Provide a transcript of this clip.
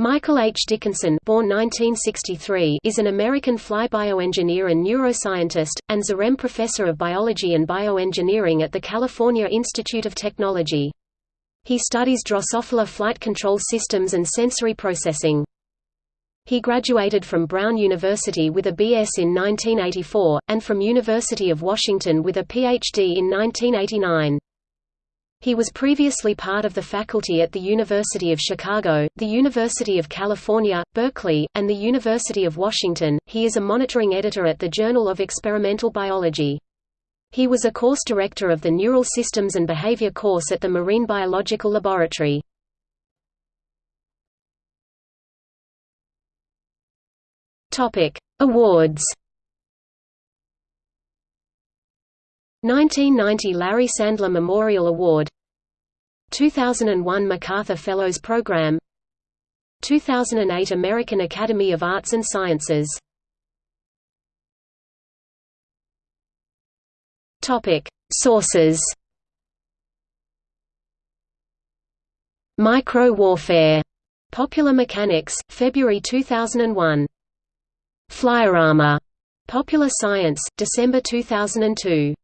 Michael H. Dickinson born 1963 is an American fly bioengineer and neuroscientist, and Zarem Professor of Biology and Bioengineering at the California Institute of Technology. He studies Drosophila flight control systems and sensory processing. He graduated from Brown University with a B.S. in 1984, and from University of Washington with a Ph.D. in 1989. He was previously part of the faculty at the University of Chicago, the University of California, Berkeley, and the University of Washington. He is a monitoring editor at the Journal of Experimental Biology. He was a course director of the Neural Systems and Behavior course at the Marine Biological Laboratory. Topic: Awards 1990 Larry Sandler Memorial Award. 2001 MacArthur Fellows Program. 2008 American Academy of Arts and Sciences. Topic Sources. Micro-warfare. Popular Mechanics, February 2001. Flyarama Popular Science, December 2002